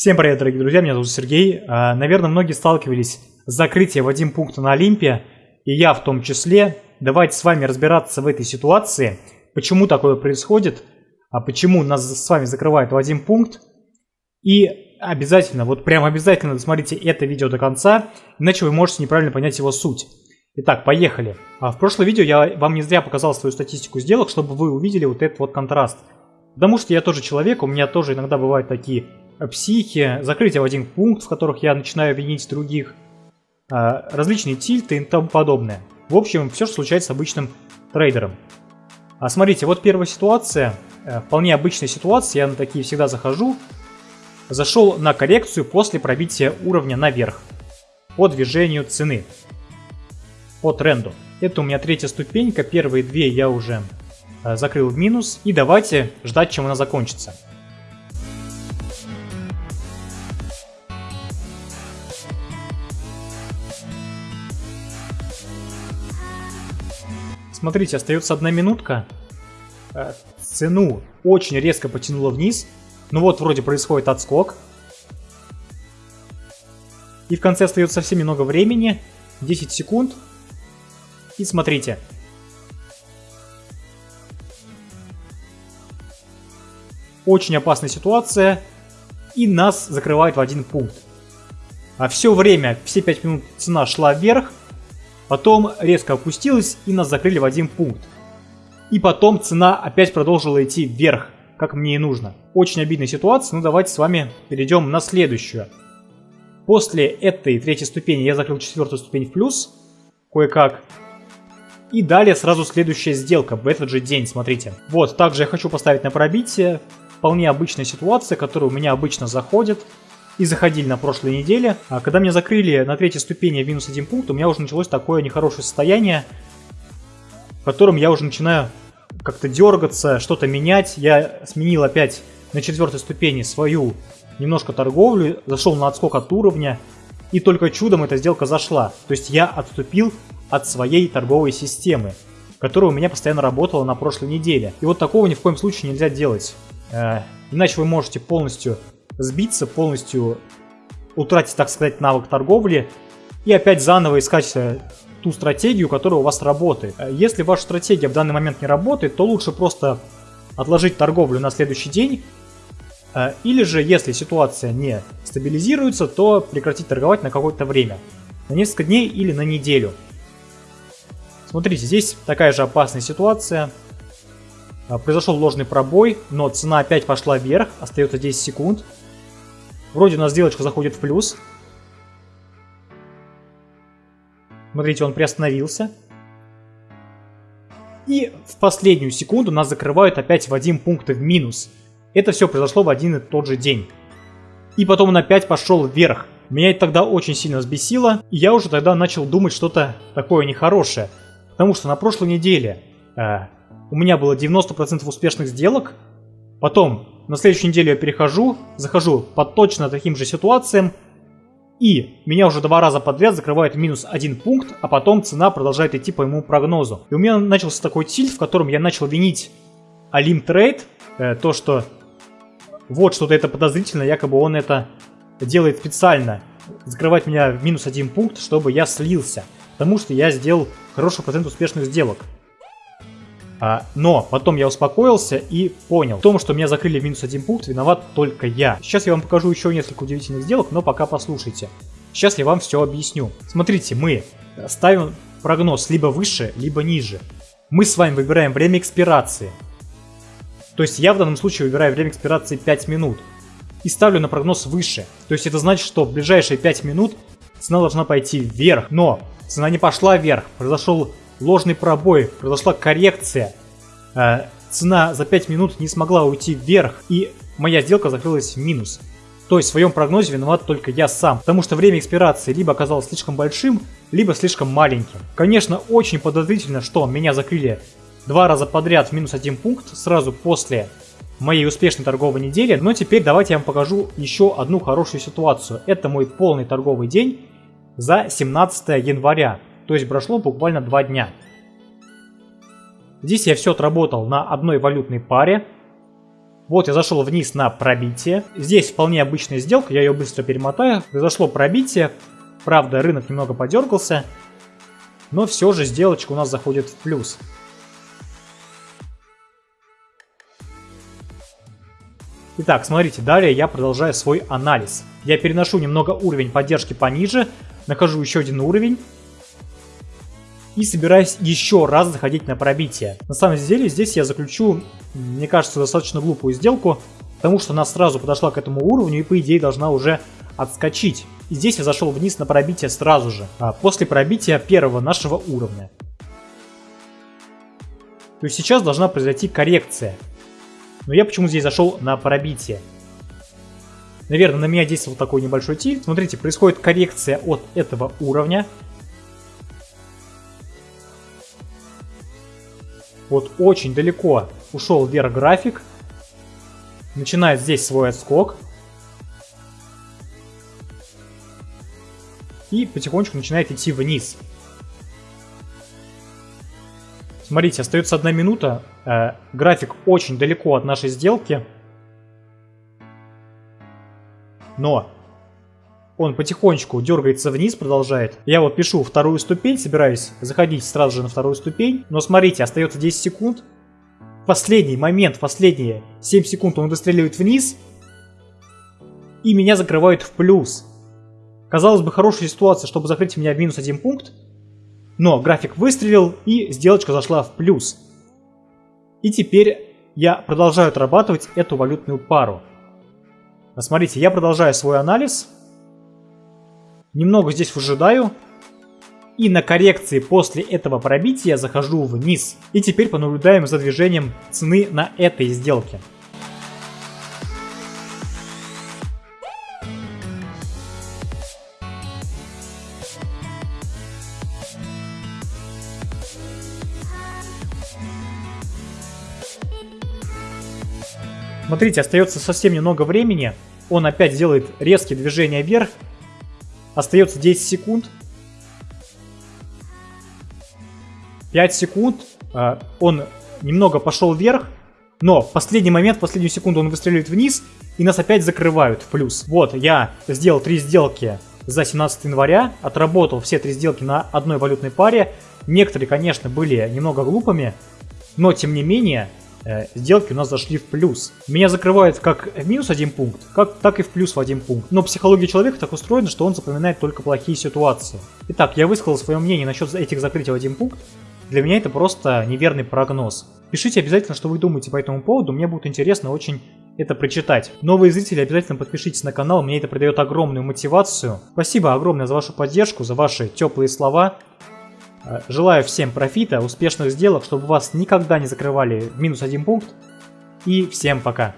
Всем привет, дорогие друзья, меня зовут Сергей. А, наверное, многие сталкивались с закрытием в один пункт на Олимпе, и я в том числе. Давайте с вами разбираться в этой ситуации, почему такое происходит, а почему нас с вами закрывают в один пункт. И обязательно, вот прям обязательно досмотрите это видео до конца, иначе вы можете неправильно понять его суть. Итак, поехали. А в прошлом видео я вам не зря показал свою статистику сделок, чтобы вы увидели вот этот вот контраст. Потому что я тоже человек, у меня тоже иногда бывают такие психи, закрытие в один пункт, в которых я начинаю винить других, а, различные тильты и тому подобное. В общем, все, что случается с обычным трейдером. А смотрите, вот первая ситуация, э, вполне обычная ситуация, я на такие всегда захожу. Зашел на коррекцию после пробития уровня наверх по движению цены, по тренду. Это у меня третья ступенька, первые две я уже э, закрыл в минус. И давайте ждать, чем она закончится. Смотрите, остается одна минутка. Э, цену очень резко потянуло вниз. Ну вот, вроде происходит отскок. И в конце остается совсем немного времени. 10 секунд. И смотрите. Очень опасная ситуация. И нас закрывают в один пункт. А все время, все 5 минут цена шла вверх. Потом резко опустилась и нас закрыли в один пункт. И потом цена опять продолжила идти вверх, как мне и нужно. Очень обидная ситуация, но давайте с вами перейдем на следующую. После этой третьей ступени я закрыл четвертую ступень в плюс, кое-как. И далее сразу следующая сделка в этот же день, смотрите. Вот, также я хочу поставить на пробитие. Вполне обычная ситуация, которая у меня обычно заходит и заходили на прошлой неделе. А когда меня закрыли на третьей ступени минус один пункт, у меня уже началось такое нехорошее состояние, в котором я уже начинаю как-то дергаться, что-то менять. Я сменил опять на четвертой ступени свою немножко торговлю, зашел на отскок от уровня, и только чудом эта сделка зашла. То есть я отступил от своей торговой системы, которая у меня постоянно работала на прошлой неделе. И вот такого ни в коем случае нельзя делать. Э, иначе вы можете полностью сбиться, полностью утратить, так сказать, навык торговли и опять заново искать э, ту стратегию, которая у вас работает. Э, если ваша стратегия в данный момент не работает, то лучше просто отложить торговлю на следующий день, э, или же, если ситуация не стабилизируется, то прекратить торговать на какое-то время, на несколько дней или на неделю. Смотрите, здесь такая же опасная ситуация. Произошел ложный пробой, но цена опять пошла вверх, остается 10 секунд. Вроде у нас сделочка заходит в плюс. Смотрите, он приостановился. И в последнюю секунду нас закрывают опять в один пункт в минус. Это все произошло в один и тот же день. И потом он опять пошел вверх. Меня это тогда очень сильно взбесило, и я уже тогда начал думать что-то такое нехорошее. Потому что на прошлой неделе э, у меня было 90% успешных сделок, потом на следующую неделю я перехожу, захожу по точно таким же ситуациям, и меня уже два раза подряд закрывает минус один пункт, а потом цена продолжает идти по моему прогнозу. И у меня начался такой тильт, в котором я начал винить Алим Трейд, э, то что вот что-то это подозрительно, якобы он это делает специально, закрывать меня в минус один пункт, чтобы я слился, потому что я сделал хороший процент успешных сделок. А, но потом я успокоился и понял, в том, что меня закрыли в минус один пункт, виноват только я. Сейчас я вам покажу еще несколько удивительных сделок, но пока послушайте. Сейчас я вам все объясню. Смотрите, мы ставим прогноз либо выше, либо ниже. Мы с вами выбираем время экспирации. То есть я в данном случае выбираю время экспирации 5 минут. И ставлю на прогноз выше. То есть это значит, что в ближайшие 5 минут цена должна пойти вверх. Но цена не пошла вверх. Произошел ложный пробой, произошла коррекция. Э, цена за 5 минут не смогла уйти вверх, и моя сделка закрылась в минус. То есть в своем прогнозе виноват только я сам, потому что время экспирации либо оказалось слишком большим, либо слишком маленьким. Конечно, очень подозрительно, что меня закрыли два раза подряд в минус один пункт сразу после моей успешной торговой недели, но теперь давайте я вам покажу еще одну хорошую ситуацию. Это мой полный торговый день за 17 января. То есть прошло буквально два дня. Здесь я все отработал на одной валютной паре. Вот я зашел вниз на пробитие. Здесь вполне обычная сделка, я ее быстро перемотаю. Произошло пробитие. Правда, рынок немного подергался. Но все же сделочка у нас заходит в плюс. Итак, смотрите, далее я продолжаю свой анализ. Я переношу немного уровень поддержки пониже, нахожу еще один уровень и собираюсь еще раз заходить на пробитие. На самом деле здесь я заключу, мне кажется, достаточно глупую сделку, потому что она сразу подошла к этому уровню и по идее должна уже отскочить. И здесь я зашел вниз на пробитие сразу же, а после пробития первого нашего уровня. То есть сейчас должна произойти коррекция. Но я почему здесь зашел на пробитие? Наверное, на меня действовал такой небольшой тильт. Смотрите, происходит коррекция от этого уровня. Вот очень далеко ушел вверх график. Начинает здесь свой отскок. И потихонечку начинает идти вниз. Смотрите, остается одна минута. Э, график очень далеко от нашей сделки. Но он потихонечку дергается вниз, продолжает. Я вот пишу вторую ступень, собираюсь заходить сразу же на вторую ступень. Но смотрите, остается 10 секунд. Последний момент, последние 7 секунд он выстреливает вниз. И меня закрывают в плюс. Казалось бы, хорошая ситуация, чтобы закрыть меня в минус один пункт. Но график выстрелил и сделочка зашла в плюс. И теперь я продолжаю отрабатывать эту валютную пару. Смотрите, я продолжаю свой анализ. Немного здесь выжидаю. И на коррекции после этого пробития захожу вниз. И теперь понаблюдаем за движением цены на этой сделке. Смотрите, остается совсем немного времени. Он опять делает резкие движения вверх. Остается 10 секунд. 5 секунд. А, он немного пошел вверх. Но в последний момент, в последнюю секунду он выстреливает вниз. И нас опять закрывают в плюс. Вот, я сделал три сделки за 17 января. Отработал все три сделки на одной валютной паре. Некоторые, конечно, были немного глупыми. Но, тем не менее, сделки у нас зашли в плюс. Меня закрывает как в минус один пункт, как, так и в плюс в один пункт. Но психология человека так устроена, что он запоминает только плохие ситуации. Итак, я высказал свое мнение насчет этих закрытий в один пункт. Для меня это просто неверный прогноз. Пишите обязательно, что вы думаете по этому поводу, мне будет интересно очень это прочитать. Новые зрители, обязательно подпишитесь на канал, мне это придает огромную мотивацию. Спасибо огромное за вашу поддержку, за ваши теплые слова. Э, желаю всем профита, успешных сделок, чтобы вас никогда не закрывали минус один пункт. И всем пока.